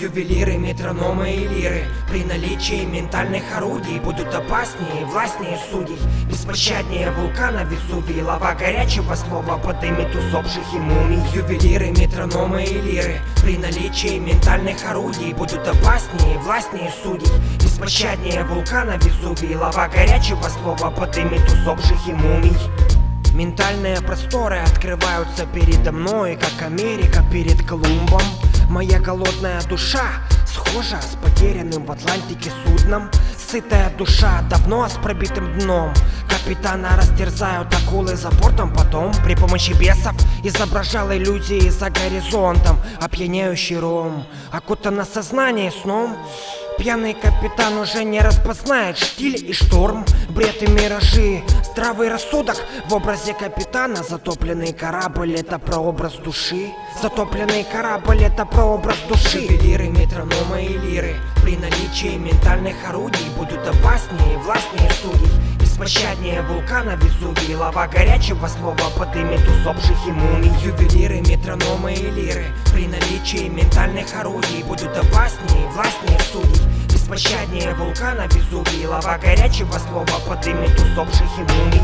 Ювелиры, метрономы и лиры. При наличии ментальных орудий Будут опаснее и властнее судей. Беспощаднее вулкана Везувий Лава горячего слова подымет усопших и мумий. Ювелиры, метрономы и лиры. При наличии ментальных орудий Будут опаснее и властнее судей. Беспощаднее вулкана Везувий Лава горячего слова подымет усопших и мумий. Ментальные просторы открываются передо мной, как Америка перед Колумбом. Моя голодная душа схожа с потерянным в Атлантике судном. Сытая душа давно с пробитым дном. Капитана растерзают акулы за бортом, потом при помощи бесов изображал иллюзии за горизонтом. Опьяняющий ром, окутано сознание сном. Пьяный капитан уже не распознает штиль и шторм, бред и миражи. Здравый рассудок в образе капитана. Затопленный корабль это прообраз души. Затопленный корабль это прообраз души. Ювелиры, метрономы и лиры. При наличии ментальных орудий Будут опаснее и властнее судей Беспощаднее вулкана Везувий Лава горячего слова подымет усопших и мумий. Ювелиры, метрономы и лиры. При наличии ментальных орудий Будут опаснее и властнее судей Беспощаднее вулкана Везувий Лава горячего слова подымет усопших и мумий.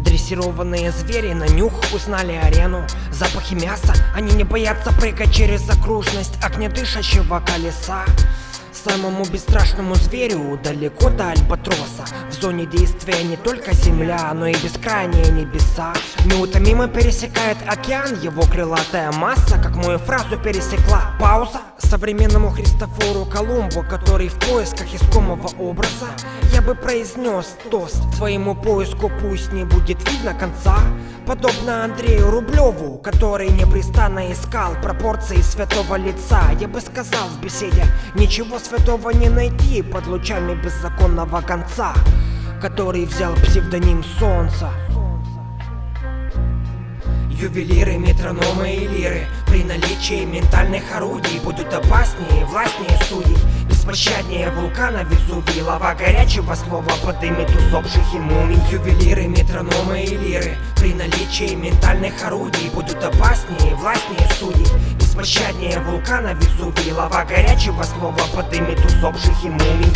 Дрессированные звери на нюх узнали арену. Запахи мяса, они не боятся прыгать через окружность огнедышащего колеса Самому бесстрашному зверю далеко до альбатроса. В зоне действия не только земля, но и бескрайние небеса. Неутомимо пересекает океан его крылатая масса Как мою фразу пересекла пауза. Современному Христофору Колумбу, который в поисках искомого образа Я бы произнес тост. Своему поиску пусть не будет видно конца. Подобно Андрею Рублеву, который непрестанно искал пропорции святого лица. Я бы сказал в беседе, ничего святого не найти под лучами беззаконного конца Который взял псевдоним солнца Ювелиры, метрономы и лиры При наличии ментальных орудий Будут опаснее властнее судей Беспощаднее вулкана Везувий Лава горячего слова подымет усопших и мумий Ювелиры, метрономы и лиры При наличии ментальных орудий Будут опаснее властнее судей. Беспощаднее вулкана Везувий Лава горячего слова подымет усопших и мумий